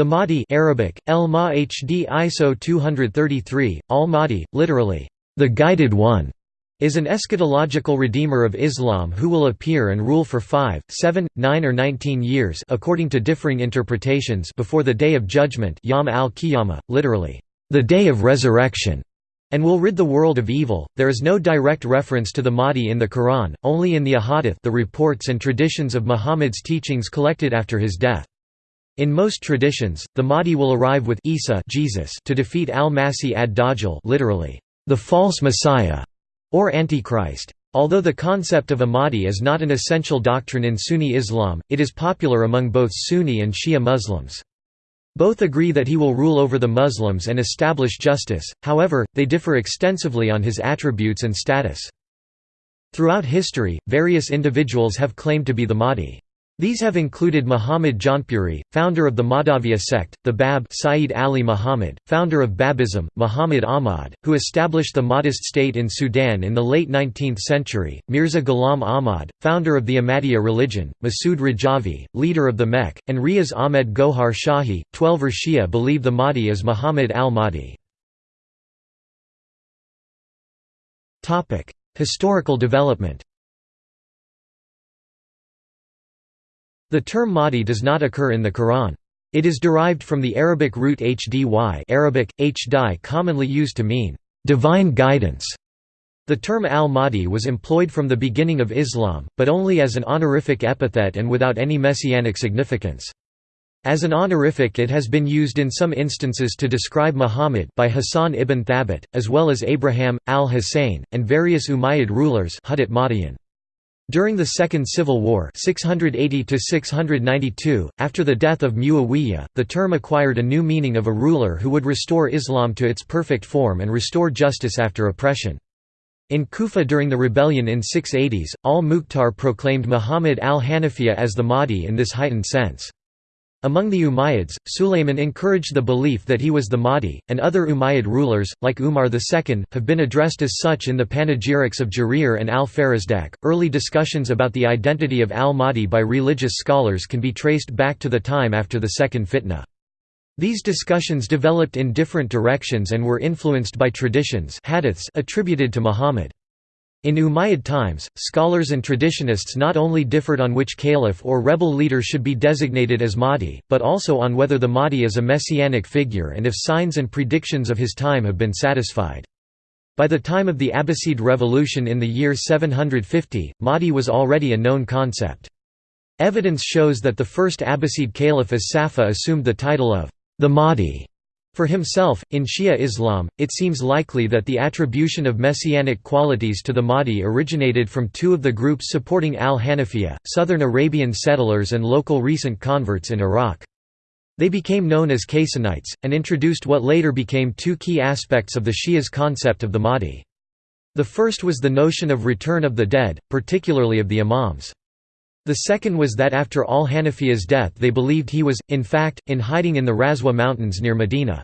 The Mahdi Arabic, El Mahdi ISO 233, al-Mahdi, literally, the Guided One, is an eschatological redeemer of Islam who will appear and rule for five, seven, nine or nineteen years according to differing interpretations before the Day of Judgment Yom al-Qiyamah, literally, the Day of Resurrection, and will rid the world of evil. There is no direct reference to the Mahdi in the Quran, only in the Ahadith the reports and traditions of Muhammad's teachings collected after his death. In most traditions, the Mahdi will arrive with Isa Jesus to defeat al-Masih ad-Dajjal literally, the false messiah, or Antichrist. Although the concept of a Mahdi is not an essential doctrine in Sunni Islam, it is popular among both Sunni and Shia Muslims. Both agree that he will rule over the Muslims and establish justice, however, they differ extensively on his attributes and status. Throughout history, various individuals have claimed to be the Mahdi. These have included Muhammad Jaunpuri, founder of the Mahdaviya sect, the Bab Sayyid Ali Muhammad, founder of Babism, Muhammad Ahmad, who established the Mahdist state in Sudan in the late 19th century, Mirza Ghulam Ahmad, founder of the Ahmadiyya religion, Masood Rajavi, leader of the Mek, and Riaz Ahmed Gohar Shahi. Twelver Shia believe the Mahdi is Muhammad al-Mahdi. Historical development The term Mahdi does not occur in the Quran. It is derived from the Arabic root hdy Arabic, hdi commonly used to mean, "...divine guidance". The term al-Mahdi was employed from the beginning of Islam, but only as an honorific epithet and without any messianic significance. As an honorific it has been used in some instances to describe Muhammad by Hassan ibn Thabit, as well as Abraham, al-Husayn, and various Umayyad rulers during the Second Civil War 680 after the death of Muawiyah, the term acquired a new meaning of a ruler who would restore Islam to its perfect form and restore justice after oppression. In Kufa during the rebellion in 680s, al-Mukhtar proclaimed Muhammad al-Hanafiya as the Mahdi in this heightened sense. Among the Umayyads, Sulayman encouraged the belief that he was the Mahdi, and other Umayyad rulers, like Umar II, have been addressed as such in the panegyrics of Jarir and al-Farazdak. Early discussions about the identity of al-Mahdi by religious scholars can be traced back to the time after the Second Fitna. These discussions developed in different directions and were influenced by traditions hadiths attributed to Muhammad. In Umayyad times, scholars and traditionists not only differed on which caliph or rebel leader should be designated as Mahdi, but also on whether the Mahdi is a messianic figure and if signs and predictions of his time have been satisfied. By the time of the Abbasid revolution in the year 750, Mahdi was already a known concept. Evidence shows that the first Abbasid caliph as Safa assumed the title of the Mahdi for himself, in Shia Islam, it seems likely that the attribution of messianic qualities to the Mahdi originated from two of the groups supporting al-Hanafiya, southern Arabian settlers and local recent converts in Iraq. They became known as Kaysanites, and introduced what later became two key aspects of the Shia's concept of the Mahdi. The first was the notion of return of the dead, particularly of the Imams. The second was that after al-Hanafiya's death they believed he was, in fact, in hiding in the Razwa mountains near Medina.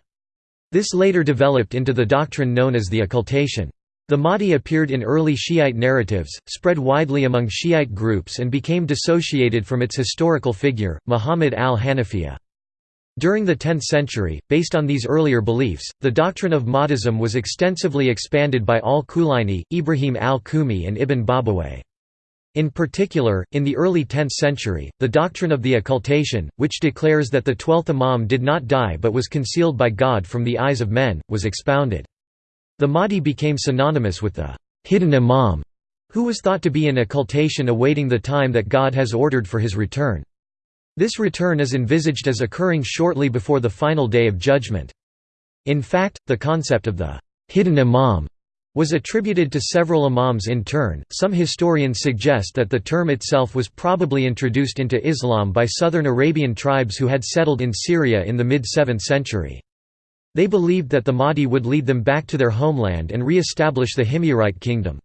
This later developed into the doctrine known as the occultation. The Mahdi appeared in early Shiite narratives, spread widely among Shiite groups and became dissociated from its historical figure, Muhammad al-Hanafiya. During the 10th century, based on these earlier beliefs, the doctrine of Mahdism was extensively expanded by al-Kulaini, Ibrahim al-Kumi and Ibn Babawayh. In particular, in the early 10th century, the doctrine of the occultation, which declares that the twelfth Imam did not die but was concealed by God from the eyes of men, was expounded. The Mahdi became synonymous with the hidden Imam, who was thought to be in occultation awaiting the time that God has ordered for his return. This return is envisaged as occurring shortly before the final day of judgment. In fact, the concept of the hidden Imam was attributed to several imams in turn. Some historians suggest that the term itself was probably introduced into Islam by southern Arabian tribes who had settled in Syria in the mid-7th century. They believed that the Mahdi would lead them back to their homeland and re-establish the Himyarite kingdom.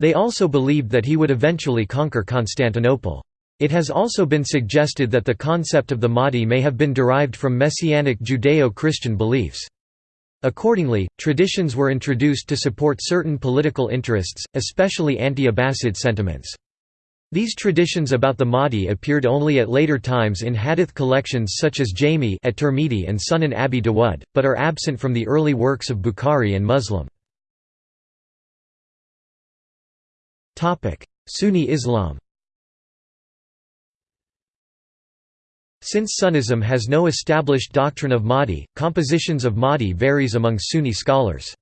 They also believed that he would eventually conquer Constantinople. It has also been suggested that the concept of the Mahdi may have been derived from messianic Judeo-Christian beliefs. Accordingly, traditions were introduced to support certain political interests, especially anti-Abbasid sentiments. These traditions about the Mahdi appeared only at later times in hadith collections such as Jami at Tirmidhi and Sunan Abi Dawud, but are absent from the early works of Bukhari and Muslim. Sunni Islam Since Sunnism has no established doctrine of Mahdi, compositions of Mahdi varies among Sunni scholars.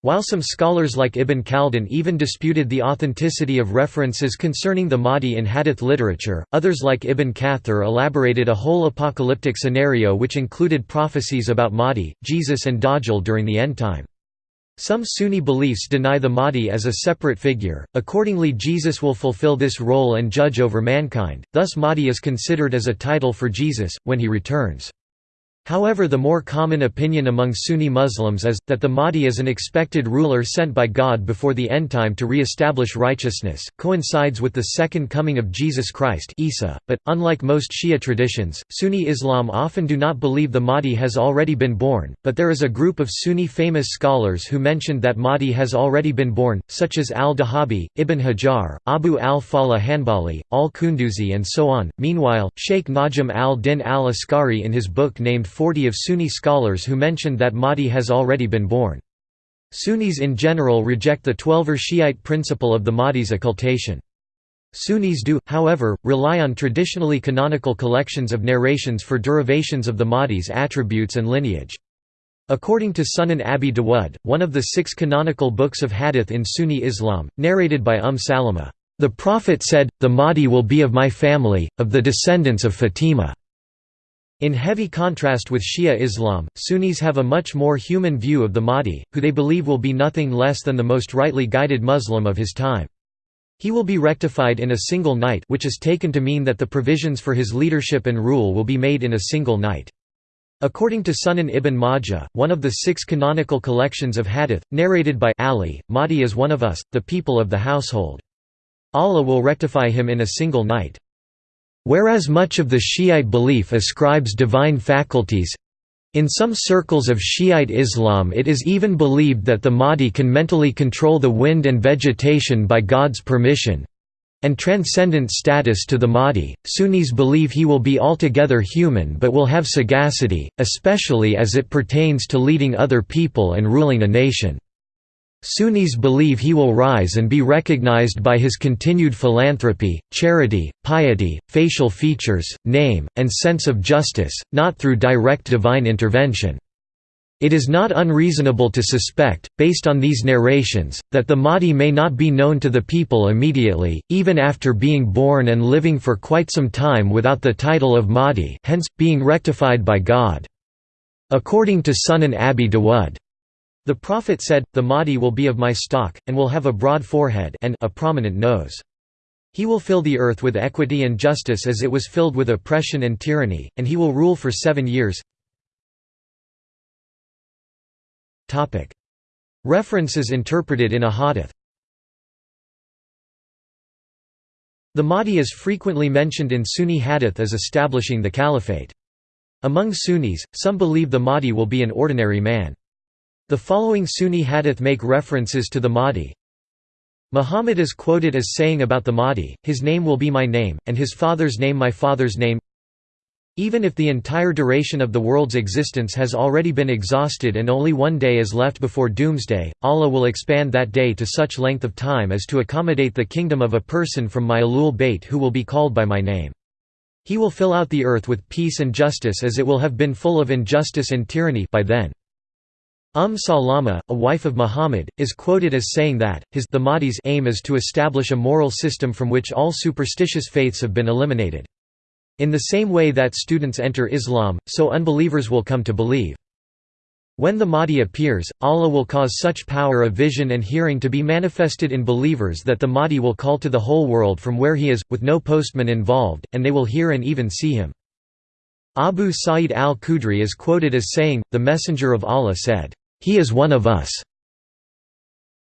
While some scholars like Ibn Khaldun even disputed the authenticity of references concerning the Mahdi in hadith literature, others like Ibn Kathir elaborated a whole apocalyptic scenario which included prophecies about Mahdi, Jesus and Dajjal during the end time. Some Sunni beliefs deny the Mahdi as a separate figure, accordingly Jesus will fulfill this role and judge over mankind, thus Mahdi is considered as a title for Jesus, when he returns. However the more common opinion among Sunni Muslims is, that the Mahdi is an expected ruler sent by God before the end time to re-establish righteousness, coincides with the second coming of Jesus Christ Isa, but, unlike most Shia traditions, Sunni Islam often do not believe the Mahdi has already been born, but there is a group of Sunni famous scholars who mentioned that Mahdi has already been born, such as al-Dahabi, Ibn Hajar, Abu al-Falah Hanbali, al-Kunduzi and so on. Meanwhile, Sheikh Najm al-Din al-Askari in his book named 40 of Sunni scholars who mentioned that Mahdi has already been born. Sunnis in general reject the Twelver Shiite principle of the Mahdi's occultation. Sunnis do, however, rely on traditionally canonical collections of narrations for derivations of the Mahdi's attributes and lineage. According to Sunan Abi Dawud, one of the six canonical books of hadith in Sunni Islam, narrated by Umm Salama, "...the Prophet said, the Mahdi will be of my family, of the descendants of Fatima." In heavy contrast with Shia Islam, Sunnis have a much more human view of the Mahdi, who they believe will be nothing less than the most rightly guided Muslim of his time. He will be rectified in a single night which is taken to mean that the provisions for his leadership and rule will be made in a single night. According to Sunan ibn Majah, one of the six canonical collections of hadith, narrated by Ali, Mahdi is one of us, the people of the household. Allah will rectify him in a single night. Whereas much of the Shiite belief ascribes divine faculties in some circles of Shiite Islam it is even believed that the Mahdi can mentally control the wind and vegetation by God's permission and transcendent status to the Mahdi. Sunnis believe he will be altogether human but will have sagacity, especially as it pertains to leading other people and ruling a nation. Sunnis believe he will rise and be recognized by his continued philanthropy, charity, piety, facial features, name, and sense of justice, not through direct divine intervention. It is not unreasonable to suspect, based on these narrations, that the Mahdi may not be known to the people immediately, even after being born and living for quite some time without the title of Mahdi hence, being rectified by God. According to Sunan Abi Dawud, the Prophet said, The Mahdi will be of my stock, and will have a broad forehead and a prominent nose. He will fill the earth with equity and justice as it was filled with oppression and tyranny, and he will rule for seven years. References interpreted in a hadith The Mahdi is frequently mentioned in Sunni hadith as establishing the caliphate. Among Sunnis, some believe the Mahdi will be an ordinary man. The following Sunni hadith make references to the Mahdi. Muhammad is quoted as saying about the Mahdi, his name will be my name, and his father's name my father's name. Even if the entire duration of the world's existence has already been exhausted and only one day is left before doomsday, Allah will expand that day to such length of time as to accommodate the kingdom of a person from my Ahlul Bayt who will be called by my name. He will fill out the earth with peace and justice as it will have been full of injustice and tyranny by then. Umm Salama, a wife of Muhammad, is quoted as saying that, his the Mahdi's aim is to establish a moral system from which all superstitious faiths have been eliminated. In the same way that students enter Islam, so unbelievers will come to believe. When the Mahdi appears, Allah will cause such power of vision and hearing to be manifested in believers that the Mahdi will call to the whole world from where he is, with no postman involved, and they will hear and even see him. Abu Sa'id al-Khudri is quoted as saying, the Messenger of Allah said, he is one of us."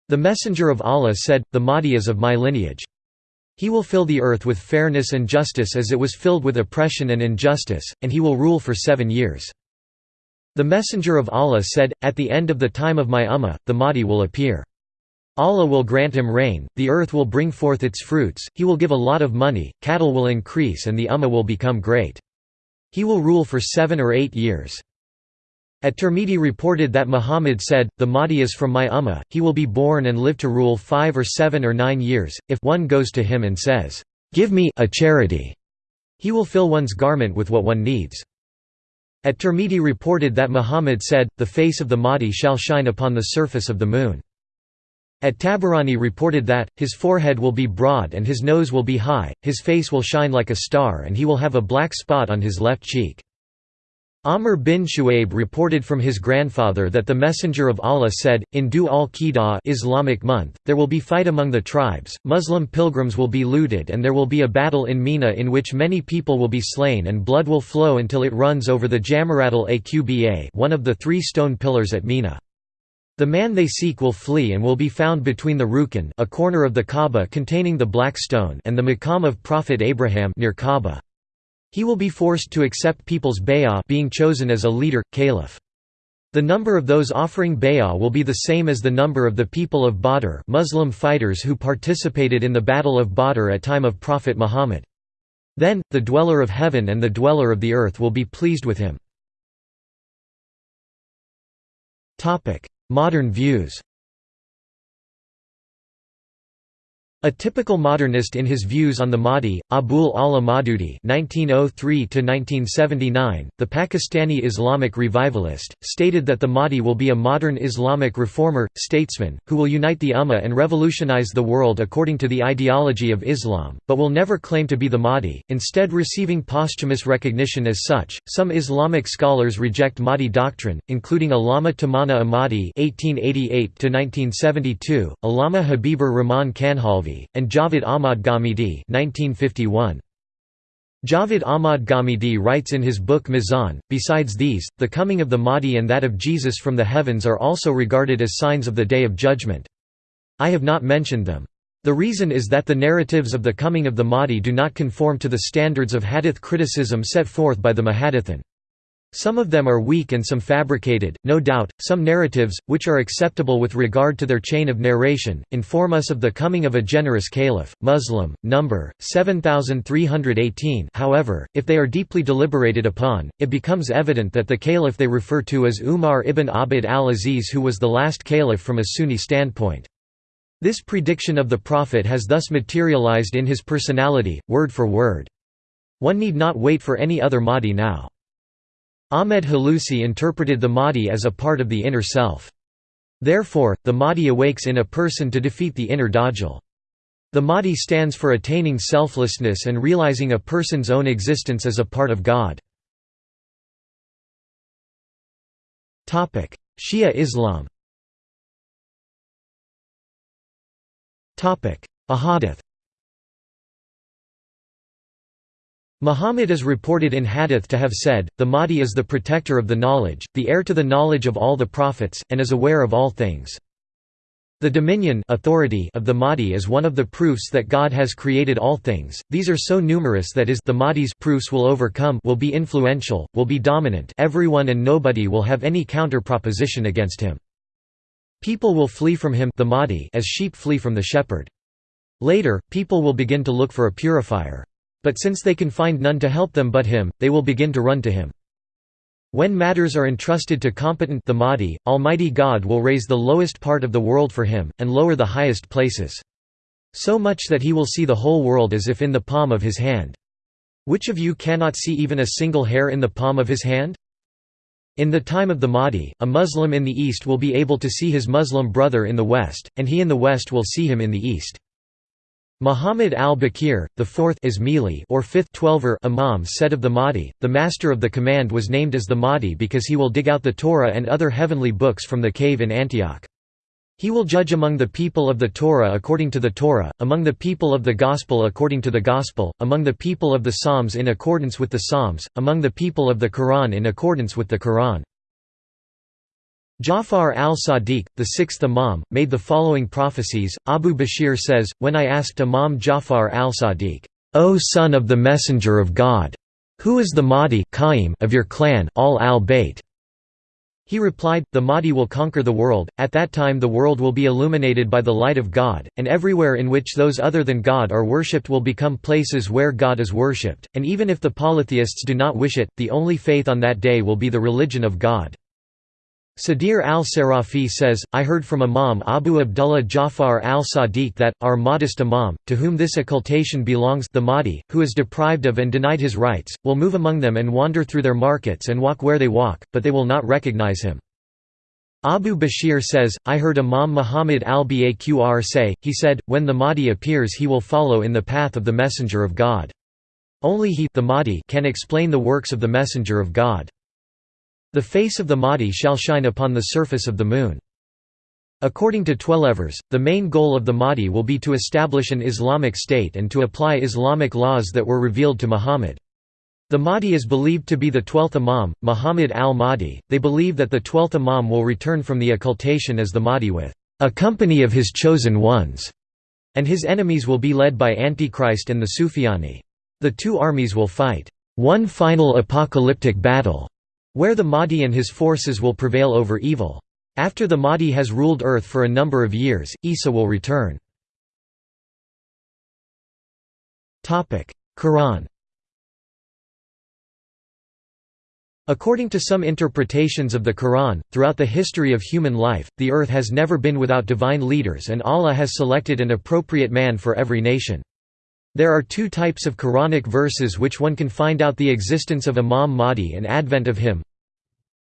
The Messenger of Allah said, The Mahdi is of my lineage. He will fill the earth with fairness and justice as it was filled with oppression and injustice, and he will rule for seven years. The Messenger of Allah said, At the end of the time of my Ummah, the Mahdi will appear. Allah will grant him rain, the earth will bring forth its fruits, he will give a lot of money, cattle will increase and the Ummah will become great. He will rule for seven or eight years. At-Tirmidhi reported that Muhammad said, The Mahdi is from my Ummah, he will be born and live to rule five or seven or nine years, if one goes to him and says, Give me a charity, he will fill one's garment with what one needs. At-Tirmidhi reported that Muhammad said, The face of the Mahdi shall shine upon the surface of the moon. At-Tabarani reported that, his forehead will be broad and his nose will be high, his face will shine like a star and he will have a black spot on his left cheek. Amr bin Shu'aib reported from his grandfather that the Messenger of Allah said, in Dhu al-Qidah Islamic month, there will be fight among the tribes, Muslim pilgrims will be looted and there will be a battle in Mina in which many people will be slain and blood will flow until it runs over the Jamaratul Aqba one of the three stone pillars at Mina. The man they seek will flee and will be found between the Rukn a corner of the Kaaba containing the black stone and the Maqam of Prophet Abraham near Kaaba. He will be forced to accept people's bay'ah being chosen as a leader, caliph. The number of those offering bay'ah will be the same as the number of the people of Badr Muslim fighters who participated in the Battle of Badr at time of Prophet Muhammad. Then, the dweller of heaven and the dweller of the earth will be pleased with him. Modern views A typical modernist in his views on the Mahdi, Abul Ala Maududi (1903–1979), the Pakistani Islamic revivalist, stated that the Mahdi will be a modern Islamic reformer, statesman, who will unite the Ummah and revolutionize the world according to the ideology of Islam, but will never claim to be the Mahdi, instead receiving posthumous recognition as such. Some Islamic scholars reject Mahdi doctrine, including Allama Tamana Ahmadi (1888–1972), Allama Habibur Rahman Kanhalvi and Javed Ahmad Ghamidi 1951. Javed Ahmad Ghamidi writes in his book Mizan, besides these, the coming of the Mahdi and that of Jesus from the heavens are also regarded as signs of the Day of Judgment. I have not mentioned them. The reason is that the narratives of the coming of the Mahdi do not conform to the standards of hadith criticism set forth by the Muhaddithin. Some of them are weak and some fabricated, no doubt, some narratives, which are acceptable with regard to their chain of narration, inform us of the coming of a generous caliph. Muslim, number, 7318 however, if they are deeply deliberated upon, it becomes evident that the caliph they refer to is Umar ibn Abd al-Aziz who was the last caliph from a Sunni standpoint. This prediction of the Prophet has thus materialized in his personality, word for word. One need not wait for any other Mahdi now. Ahmed Hulusi interpreted the Mahdi as a part of the inner self. Therefore, the Mahdi awakes in a person to defeat the inner Dajjal. The Mahdi stands for attaining selflessness and realizing a person's own existence as a part of God. Shia Islam Ahadith Muhammad is reported in Hadith to have said, The Mahdi is the protector of the knowledge, the heir to the knowledge of all the prophets, and is aware of all things. The dominion authority of the Mahdi is one of the proofs that God has created all things. These are so numerous that is the Mahdi's proofs will overcome will be influential, will be dominant everyone and nobody will have any counter-proposition against him. People will flee from him the Mahdi as sheep flee from the shepherd. Later, people will begin to look for a purifier. But since they can find none to help them but him, they will begin to run to him. When matters are entrusted to competent the Mahdi, Almighty God will raise the lowest part of the world for him, and lower the highest places. So much that he will see the whole world as if in the palm of his hand. Which of you cannot see even a single hair in the palm of his hand? In the time of the Mahdi, a Muslim in the East will be able to see his Muslim brother in the West, and he in the West will see him in the East. Muhammad al-Bakir, the fourth Ismaili or fifth Twelver Imam said of the Mahdi, the master of the command was named as the Mahdi because he will dig out the Torah and other heavenly books from the cave in Antioch. He will judge among the people of the Torah according to the Torah, among the people of the Gospel according to the Gospel, among the people of the Psalms in accordance with the Psalms, among the people of the Quran in accordance with the Quran. Ja'far al-Sadiq, the sixth Imam, made the following prophecies. Abu Bashir says, When I asked Imam Ja'far al-Sadiq, O son of the Messenger of God, who is the Mahdi of your clan, al al-Bayt? He replied, The Mahdi will conquer the world, at that time the world will be illuminated by the light of God, and everywhere in which those other than God are worshipped will become places where God is worshipped, and even if the polytheists do not wish it, the only faith on that day will be the religion of God. Sadir al-Sarafi says, I heard from Imam Abu Abdullah Jafar al-Sadiq that, our modest Imam, to whom this occultation belongs the Mahdi, who is deprived of and denied his rights, will move among them and wander through their markets and walk where they walk, but they will not recognize him. Abu Bashir says, I heard Imam Muhammad al-Baqr say, he said, when the Mahdi appears he will follow in the path of the Messenger of God. Only he the Mahdi can explain the works of the Messenger of God. The face of the Mahdi shall shine upon the surface of the moon. According to Twelvers, the main goal of the Mahdi will be to establish an Islamic state and to apply Islamic laws that were revealed to Muhammad. The Mahdi is believed to be the twelfth Imam, Muhammad al-Mahdi. They believe that the twelfth Imam will return from the occultation as the Mahdi with a company of his chosen ones, and his enemies will be led by Antichrist and the Sufyani. The two armies will fight one final apocalyptic battle where the Mahdi and his forces will prevail over evil. After the Mahdi has ruled earth for a number of years, Isa will return. Quran According to some interpretations of the Quran, throughout the history of human life, the earth has never been without divine leaders and Allah has selected an appropriate man for every nation. There are two types of Quranic verses which one can find out the existence of Imam Mahdi and advent of him.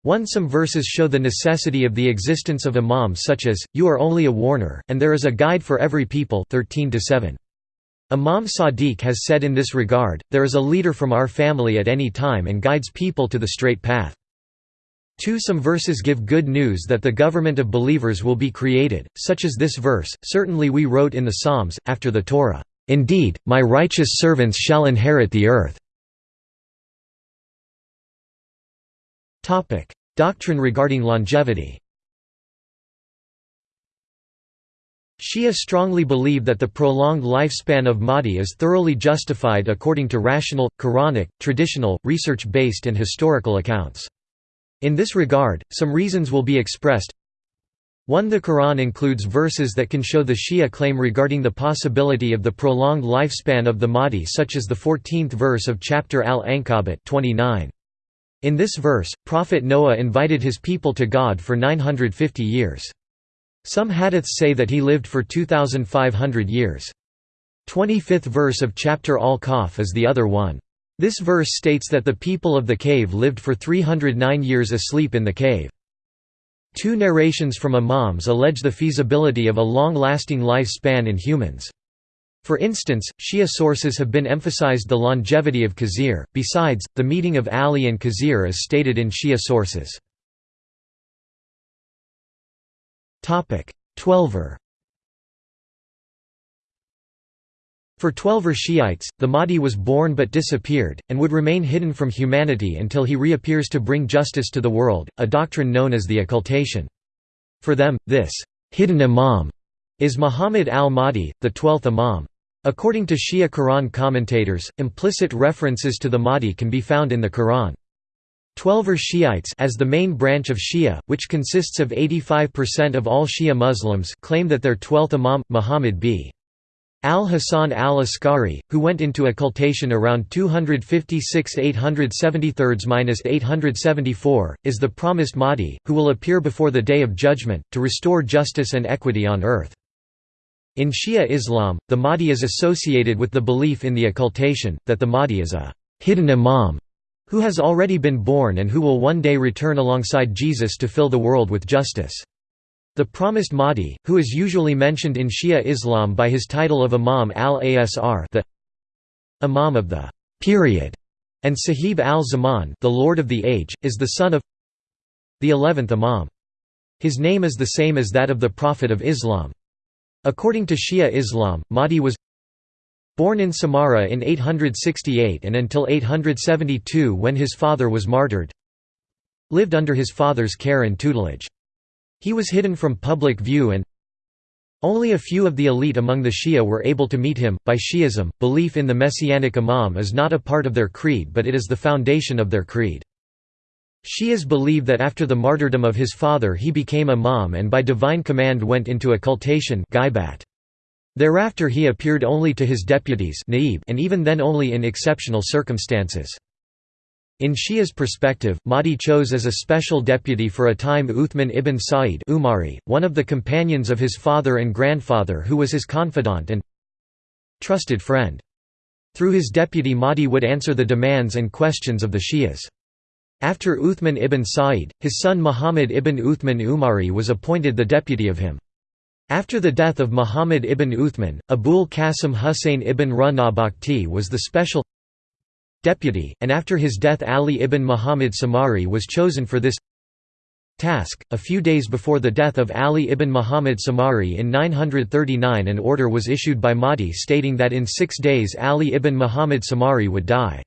1 Some verses show the necessity of the existence of Imam such as, You are only a warner, and there is a guide for every people 13 -7. Imam Sadiq has said in this regard, There is a leader from our family at any time and guides people to the straight path. 2 Some verses give good news that the government of believers will be created, such as this verse, Certainly we wrote in the Psalms, after the Torah, Indeed, my righteous servants shall inherit the earth. Topic: Doctrine regarding longevity Shia strongly believe that the prolonged lifespan of Mahdi is thoroughly justified according to rational, Quranic, traditional, research-based and historical accounts. In this regard, some reasons will be expressed 1 The Quran includes verses that can show the Shia claim regarding the possibility of the prolonged lifespan of the Mahdi such as the 14th verse of chapter Al-Ankabut 29. In this verse, Prophet Noah invited his people to God for 950 years. Some hadiths say that he lived for 2,500 years. 25th verse of chapter Al-Kahf is the other one. This verse states that the people of the cave lived for 309 years asleep in the cave. Two narrations from imams allege the feasibility of a long-lasting lifespan in humans. For instance, Shia sources have been emphasized the longevity of Khizr, besides, the meeting of Ali and Khizr is stated in Shia sources. Twelver For Twelver Shiites, the Mahdi was born but disappeared, and would remain hidden from humanity until he reappears to bring justice to the world, a doctrine known as the occultation. For them, this hidden imam is Muhammad al-Mahdi, the twelfth imam. According to Shia Quran commentators, implicit references to the Mahdi can be found in the Quran. Twelver Shiites as the main branch of Shia, which consists of 85% of all Shia Muslims claim that their twelfth imam, Muhammad b. Al-Hasan al-Askari, who went into occultation around 256 873–874, is the promised Mahdi, who will appear before the Day of Judgment, to restore justice and equity on earth. In Shia Islam, the Mahdi is associated with the belief in the occultation, that the Mahdi is a hidden imam, who has already been born and who will one day return alongside Jesus to fill the world with justice. The promised Mahdi, who is usually mentioned in Shia Islam by his title of Imam al-Asr the Imam of the period, and Sahib al-Zaman the Lord of the Age, is the son of the eleventh Imam. His name is the same as that of the Prophet of Islam. According to Shia Islam, Mahdi was born in Samarra in 868 and until 872 when his father was martyred lived under his father's care and tutelage. He was hidden from public view and only a few of the elite among the Shia were able to meet him. By Shi'ism, belief in the messianic imam is not a part of their creed but it is the foundation of their creed. Shias believe that after the martyrdom of his father he became imam and by divine command went into occultation Thereafter he appeared only to his deputies and even then only in exceptional circumstances. In Shia's perspective, Mahdi chose as a special deputy for a time Uthman ibn Sa'id Umari, one of the companions of his father and grandfather who was his confidant and trusted friend. Through his deputy Mahdi would answer the demands and questions of the Shias. After Uthman ibn Sa'id, his son Muhammad ibn Uthman Umari was appointed the deputy of him. After the death of Muhammad ibn Uthman, Abul Qasim Hussein ibn Ra was the special deputy, and after his death Ali ibn Muhammad Samari was chosen for this task. A few days before the death of Ali ibn Muhammad Samari in 939 an order was issued by Mahdi stating that in six days Ali ibn Muhammad Samari would die.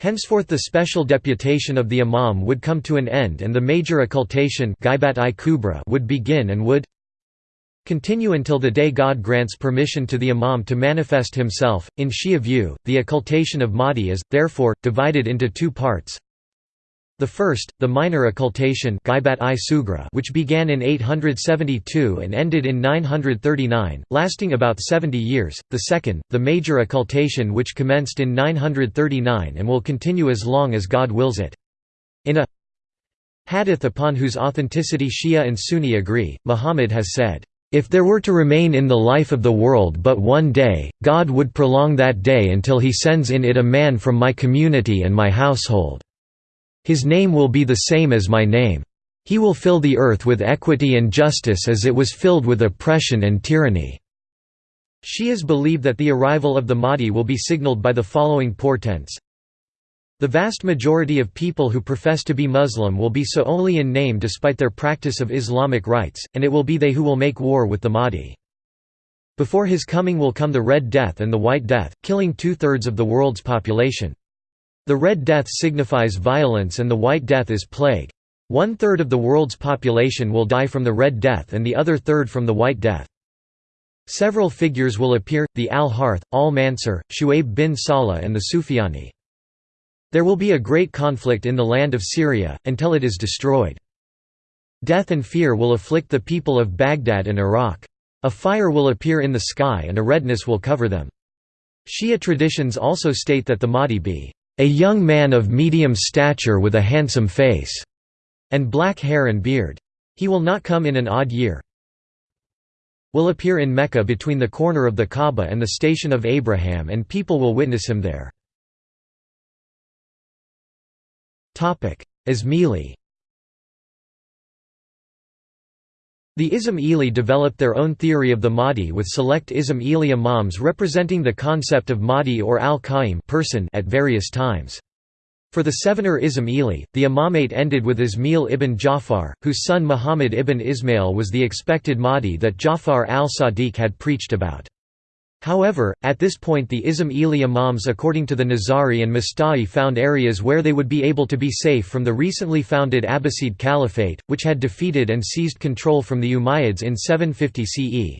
Henceforth the special deputation of the imam would come to an end and the major occultation would begin and would continue until the day God grants permission to the imam to manifest himself. In Shia view, the occultation of Mahdi is, therefore, divided into two parts. The first, the minor occultation which began in 872 and ended in 939, lasting about 70 years, the second, the major occultation which commenced in 939 and will continue as long as God wills it. In a hadith upon whose authenticity Shia and Sunni agree, Muhammad has said, "...if there were to remain in the life of the world but one day, God would prolong that day until he sends in it a man from my community and my household." His name will be the same as my name. He will fill the earth with equity and justice as it was filled with oppression and tyranny." Shias believe that the arrival of the Mahdi will be signaled by the following portents. The vast majority of people who profess to be Muslim will be so only in name despite their practice of Islamic rites, and it will be they who will make war with the Mahdi. Before his coming will come the Red Death and the White Death, killing two-thirds of the world's population. The Red Death signifies violence and the White Death is plague. One-third of the world's population will die from the Red Death and the other third from the White Death. Several figures will appear, the Al-Harth, Al-Mansur, Shu'aib bin Salah and the Sufyani. There will be a great conflict in the land of Syria, until it is destroyed. Death and fear will afflict the people of Baghdad and Iraq. A fire will appear in the sky and a redness will cover them. Shia traditions also state that the Mahdi be a young man of medium stature with a handsome face, and black hair and beard. He will not come in an odd year. Will appear in Mecca between the corner of the Kaaba and the station of Abraham and people will witness him there. Ismaili The Ismaili developed their own theory of the Mahdi with select Ismaili imams representing the concept of Mahdi or al-Qaim person at various times. For the Sevener Ismaili, the imamate ended with Ismail ibn Ja'far, whose son Muhammad ibn Ismail was the expected Mahdi that Ja'far al-Sadiq had preached about. However, at this point the Ismaili imams according to the Nizari and Musta'li found areas where they would be able to be safe from the recently founded Abbasid Caliphate, which had defeated and seized control from the Umayyads in 750 CE.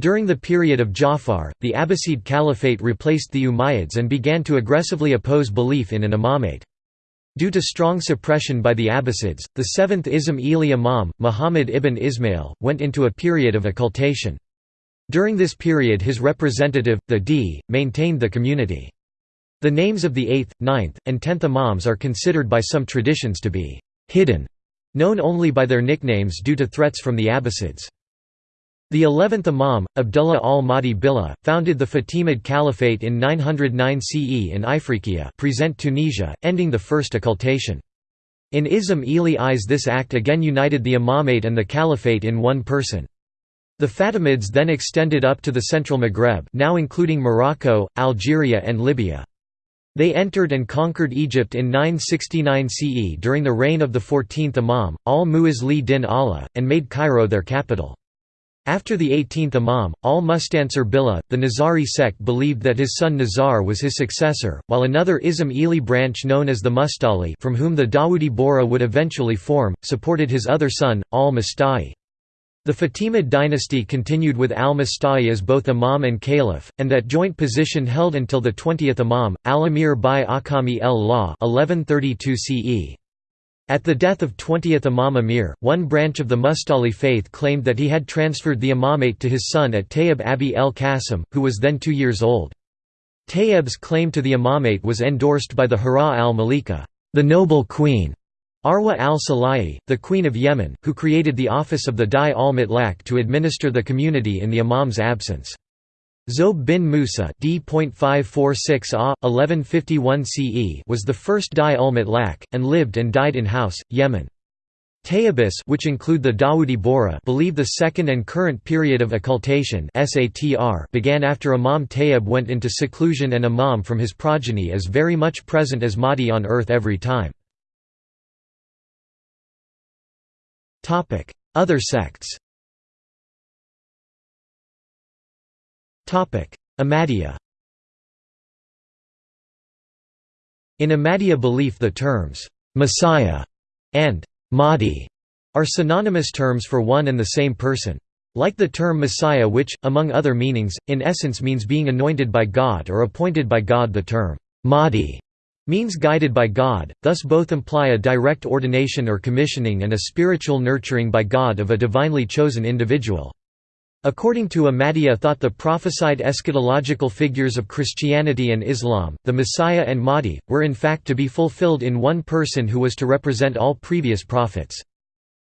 During the period of Ja'far, the Abbasid Caliphate replaced the Umayyads and began to aggressively oppose belief in an imamate. Due to strong suppression by the Abbasids, the seventh Ismaili imam, Muhammad ibn Ismail, went into a period of occultation. During this period his representative, the D, maintained the community. The names of the 8th, 9th, and 10th imams are considered by some traditions to be «hidden», known only by their nicknames due to threats from the Abbasids. The 11th Imam, Abdullah al-Mahdi Billah, founded the Fatimid Caliphate in 909 CE in Ifriqiya present Tunisia, ending the first occultation. In Ismaili eyes this act again united the imamate and the caliphate in one person. The Fatimids then extended up to the central Maghreb now including Morocco, Algeria and Libya. They entered and conquered Egypt in 969 CE during the reign of the 14th Imam, al-Mu'izz din Allah, and made Cairo their capital. After the 18th Imam, al-Mustansir Billah, the Nizari sect believed that his son Nizar was his successor, while another Ismaili branch known as the Mustali from whom the Dawoodi Bohra would eventually form, supported his other son, al-Musta'li. The Fatimid dynasty continued with al-Musta'li as both imam and caliph, and that joint position held until the 20th imam, al-Amir bi Akami el-Law 1132 CE. At the death of 20th Imam Amir, one branch of the Mustali faith claimed that he had transferred the imamate to his son at Tayyib Abi el Qasim, who was then two years old. Tayyib's claim to the imamate was endorsed by the Hura al-Malika, the noble queen, Arwa al-Salahi, the queen of Yemen, who created the office of the Dai al-Mutlaq to administer the community in the imam's absence. Zob bin Musa D.546 1151 CE was the first Dai al-Mutlaq, and lived and died in House, Yemen. Tayyibis which include the Dawoodi Bohra believe the second and current period of occultation began after Imam Tayyib went into seclusion and Imam from his progeny is very much present as Mahdi on earth every time. Other sects. Ahmadiyya. In Ahmadiyya belief the terms, "'Messiah' and "'Mahdi' are synonymous terms for one and the same person. Like the term Messiah which, among other meanings, in essence means being anointed by God or appointed by God the term, "'Mahdi' means guided by God, thus both imply a direct ordination or commissioning and a spiritual nurturing by God of a divinely chosen individual. According to Ahmadiyya thought the prophesied eschatological figures of Christianity and Islam, the Messiah and Mahdi, were in fact to be fulfilled in one person who was to represent all previous prophets.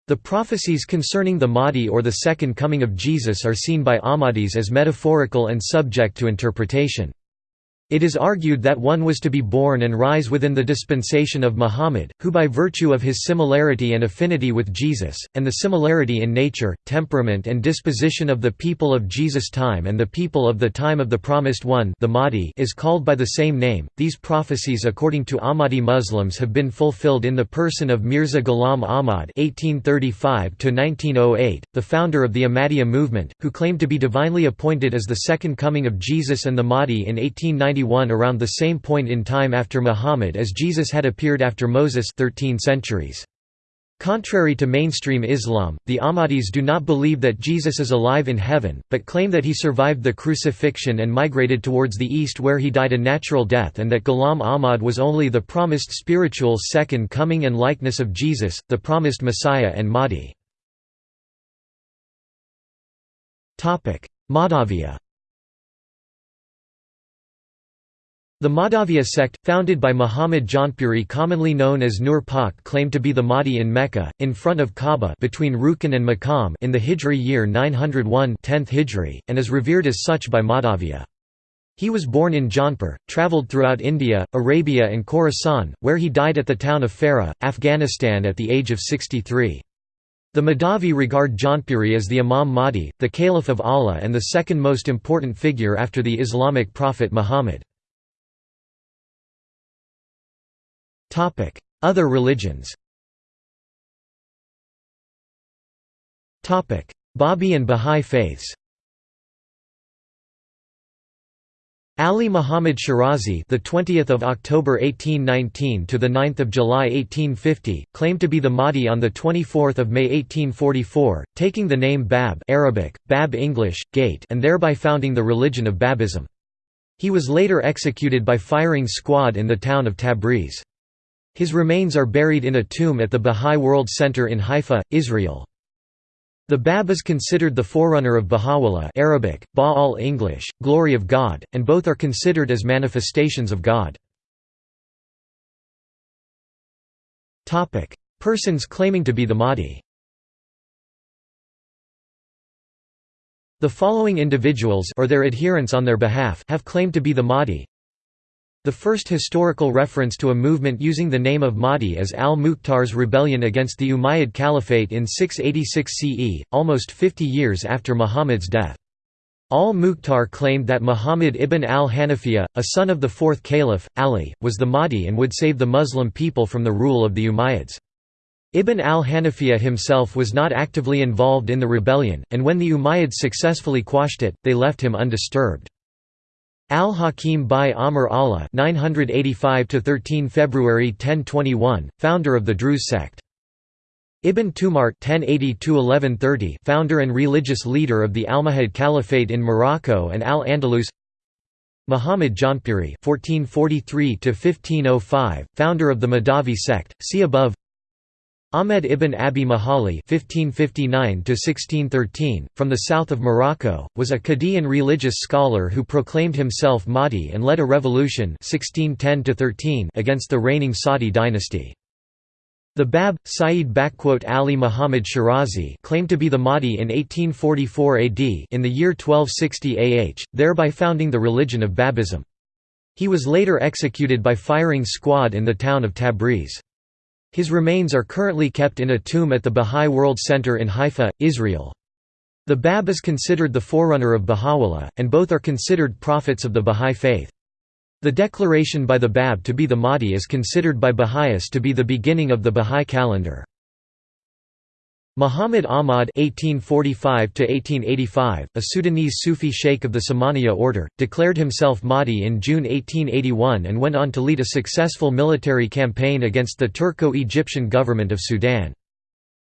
The prophecies concerning the Mahdi or the second coming of Jesus are seen by Ahmadis as metaphorical and subject to interpretation. It is argued that one was to be born and rise within the dispensation of Muhammad, who by virtue of his similarity and affinity with Jesus, and the similarity in nature, temperament and disposition of the people of Jesus' time and the people of the time of the Promised One the Mahdi is called by the same name. These prophecies according to Ahmadi Muslims have been fulfilled in the person of Mirza Ghulam Ahmad (1835–1908), the founder of the Ahmadiyya movement, who claimed to be divinely appointed as the second coming of Jesus and the Mahdi in 1890 around the same point in time after Muhammad as Jesus had appeared after Moses 13 centuries. Contrary to mainstream Islam, the Ahmadis do not believe that Jesus is alive in heaven, but claim that he survived the crucifixion and migrated towards the east where he died a natural death and that Ghulam Ahmad was only the promised spiritual second coming and likeness of Jesus, the promised Messiah and Mahdi. Madhaviyya The Madhaviya sect, founded by Muhammad Jaunpuri commonly known as Nur Pak claimed to be the Mahdi in Mecca, in front of Kaaba between Rukn and Maqam in the Hijri year 901 10th Hijri, and is revered as such by Madhaviya. He was born in Jaunpur, travelled throughout India, Arabia and Khorasan, where he died at the town of Farah, Afghanistan at the age of 63. The Madhavi regard Jaunpuri as the Imam Mahdi, the Caliph of Allah and the second most important figure after the Islamic prophet Muhammad. Other religions Topic: Babi and Bahá'í faiths Ali Muhammad Shirazi, the 20th of October 1819 to the 9th of July 1850, claimed to be the Mahdi on the 24th of May 1844, taking the name Bab (Arabic: Bab English, Gate) and thereby founding the religion of Babism. He was later executed by firing squad in the town of Tabriz. His remains are buried in a tomb at the Bahá'í World Center in Haifa, Israel. The Bab is considered the forerunner of Baha'u'llah Arabic, Ba'al English, glory of God, and both are considered as manifestations of God. Persons claiming to be the Mahdi The following individuals or their adherents on their behalf have claimed to be the Mahdi the first historical reference to a movement using the name of Mahdi is al-Mukhtar's rebellion against the Umayyad Caliphate in 686 CE, almost 50 years after Muhammad's death. Al-Mukhtar claimed that Muhammad ibn al-Hanafiya, a son of the fourth caliph, Ali, was the Mahdi and would save the Muslim people from the rule of the Umayyads. Ibn al-Hanafiya himself was not actively involved in the rebellion, and when the Umayyads successfully quashed it, they left him undisturbed. Al-Hakim bi Amr Allah 985–13 February 1021, founder of the Druze sect. Ibn Tumart 1080 founder and religious leader of the Almohad Caliphate in Morocco and Al-Andalus Muhammad Jaunpuri 1443 founder of the Madhavi sect, see above Ahmed ibn Abi Mahali (1559–1613), from the south of Morocco, was a Qadian religious scholar who proclaimed himself Mahdi and led a revolution (1610–13) against the reigning Saadi dynasty. The Bab, Sayyid Ali Muhammad Shirazi claimed to be the Mahdi in 1844 AD in the year 1260 AH, thereby founding the religion of Babism. He was later executed by firing squad in the town of Tabriz. His remains are currently kept in a tomb at the Bahá'í World Center in Haifa, Israel. The Bab is considered the forerunner of Baha'u'llah, and both are considered prophets of the Bahá'í faith. The declaration by the Bab to be the Mahdi is considered by Baha'is to be the beginning of the Bahá'í calendar. Muhammad Ahmad (1845–1885), a Sudanese Sufi sheikh of the Samaniya order, declared himself Mahdi in June 1881 and went on to lead a successful military campaign against the Turco-Egyptian government of Sudan.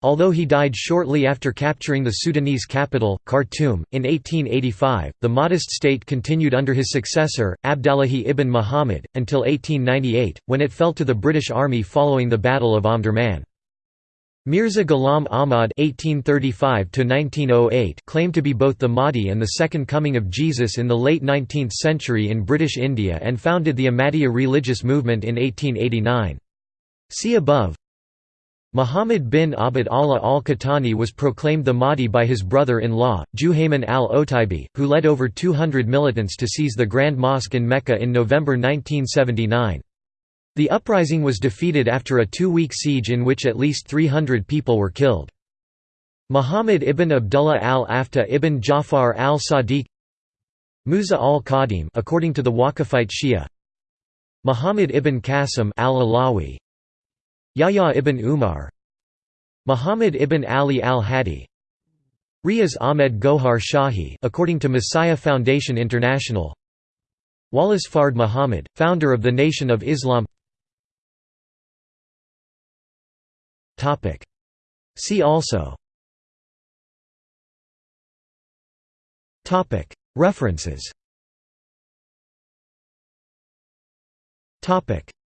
Although he died shortly after capturing the Sudanese capital, Khartoum, in 1885, the Mahdist state continued under his successor, Abdallahi ibn Muhammad, until 1898, when it fell to the British Army following the Battle of Omdurman. Mirza Ghulam Ahmad (1835–1908) claimed to be both the Mahdi and the Second Coming of Jesus in the late 19th century in British India and founded the Ahmadiyya religious movement in 1889. See above. Muhammad bin Abd Allah al-Qahtani was proclaimed the Mahdi by his brother-in-law, Juhayman al-Otaibi, who led over 200 militants to seize the Grand Mosque in Mecca in November 1979. The uprising was defeated after a two-week siege in which at least 300 people were killed. Muhammad ibn Abdullah al-Aftah ibn Ja'far al-Sadiq Musa al-Qadim according to the Waqifite Shia Muhammad ibn Qasim al-Alawi Yahya ibn Umar Muhammad ibn Ali al-Hadi Riaz Ahmed Gohar Shahi according to Messiah Foundation International Wallace Fard Muhammad, founder of the Nation of Islam See also. References.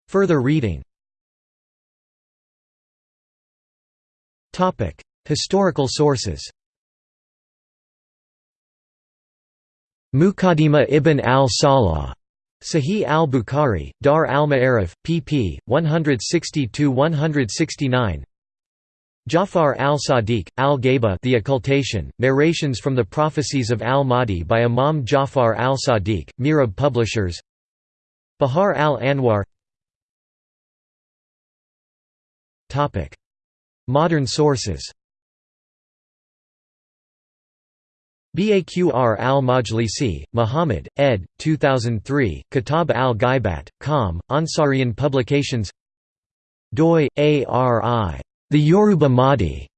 Further reading. Historical sources. Muqaddimah ibn al-Salah. Sahih al-Bukhari, Dar al-Ma'arif, pp. 160–169 Jafar al-Sadiq, al-Ghaiba The Occultation, Narrations from the Prophecies of al-Mahdi by Imam Jafar al-Sadiq, Mirab Publishers Bihar al-Anwar. Modern sources. Baqir al-Majlisi, Muhammad, ed. 2003, Kitab al-Ghaibat, com, Ansarian Publications. Doi, ARI the Yoruba Mahdi.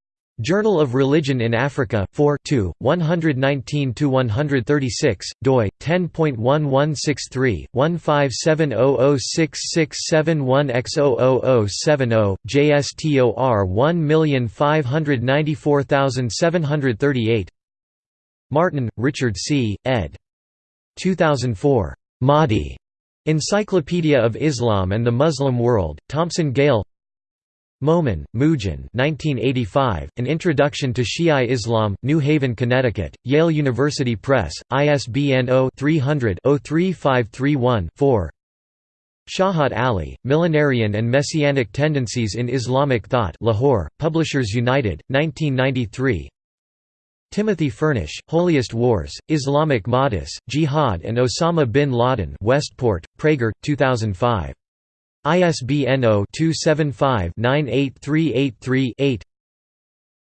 Journal of Religion in Africa 4 119–136, doi, 10.1163, 157006671X00070, JSTOR 1594738 Martin, Richard C., ed. 2004. Mahdi. Encyclopedia of Islam and the Muslim World, Thomson Gale Momen, Mujin 1985, An Introduction to Shi'i Islam, New Haven, Connecticut, Yale University Press, ISBN 0-300-03531-4 Shahat Ali, Millenarian and Messianic Tendencies in Islamic Thought Lahore, Publishers United, 1993 Timothy Furnish, Holiest Wars, Islamic Mahdis, Jihad and Osama bin Laden Westport, Praeger, 2005 ISBN 0-275-98383-8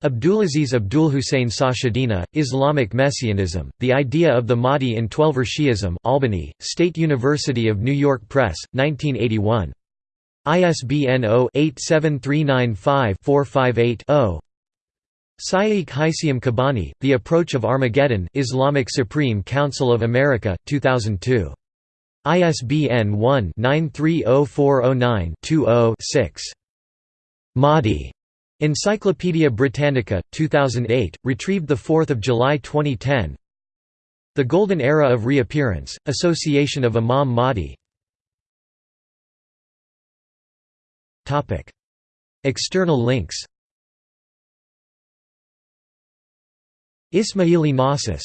Abdulaziz Abdulhussein Sachedina, Islamic Messianism, The Idea of the Mahdi in Twelver Shi'ism Albany, State University of New York Press, 1981. ISBN 0-87395-458-0 Shaykh Hisham Kabbani, The Approach of Armageddon Islamic Supreme Council of America, 2002. ISBN 1-930409-20-6. Mahdi. Encyclopædia Britannica, 2008, retrieved 4 July 2010 The Golden Era of Reappearance, Association of Imam Mahdi. External links. Ismaili Gnosis